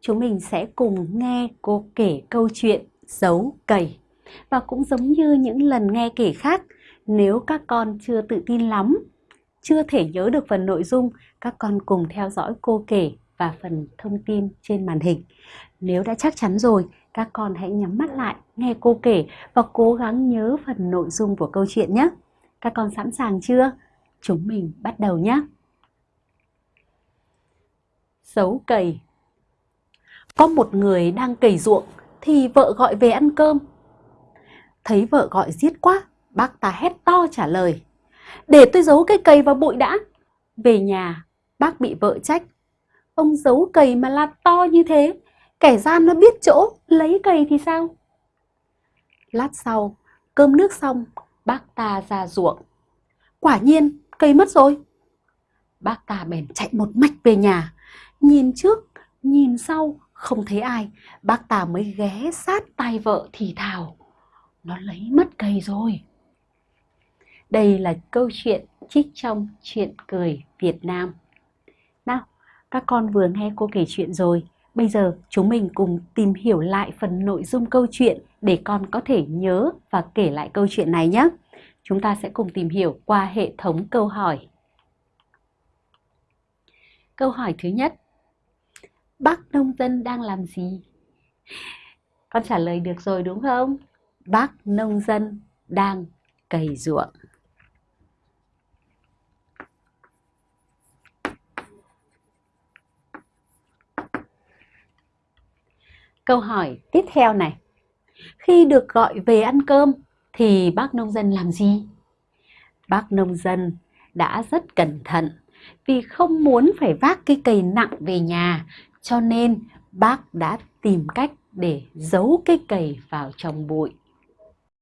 chúng mình sẽ cùng nghe cô kể câu chuyện giấu cầy. Và cũng giống như những lần nghe kể khác, nếu các con chưa tự tin lắm, chưa thể nhớ được phần nội dung, các con cùng theo dõi cô kể và phần thông tin trên màn hình. Nếu đã chắc chắn rồi, các con hãy nhắm mắt lại, nghe cô kể và cố gắng nhớ phần nội dung của câu chuyện nhé. Các con sẵn sàng chưa? Chúng mình bắt đầu nhé. Giấu cầy có một người đang cày ruộng thì vợ gọi về ăn cơm. Thấy vợ gọi giết quá, bác ta hét to trả lời. Để tôi giấu cây cày vào bụi đã. Về nhà, bác bị vợ trách. Ông giấu cày mà la to như thế, kẻ gian nó biết chỗ, lấy cày thì sao? Lát sau, cơm nước xong, bác ta ra ruộng. Quả nhiên, cây mất rồi. Bác ta bèn chạy một mạch về nhà, nhìn trước, nhìn sau, không thấy ai, bác ta mới ghé sát tay vợ thì thào. Nó lấy mất cây rồi. Đây là câu chuyện trích trong chuyện cười Việt Nam. Nào, các con vừa nghe cô kể chuyện rồi. Bây giờ chúng mình cùng tìm hiểu lại phần nội dung câu chuyện để con có thể nhớ và kể lại câu chuyện này nhé. Chúng ta sẽ cùng tìm hiểu qua hệ thống câu hỏi. Câu hỏi thứ nhất. Bác nông dân đang làm gì? Con trả lời được rồi đúng không? Bác nông dân đang cày ruộng. Câu hỏi tiếp theo này. Khi được gọi về ăn cơm thì bác nông dân làm gì? Bác nông dân đã rất cẩn thận vì không muốn phải vác cái cây nặng về nhà cho nên bác đã tìm cách để giấu cái cầy vào trong bụi.